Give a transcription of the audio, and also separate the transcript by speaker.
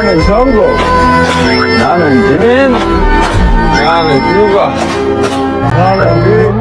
Speaker 1: 나는 정국 나는 지민 나는 유가 나는 미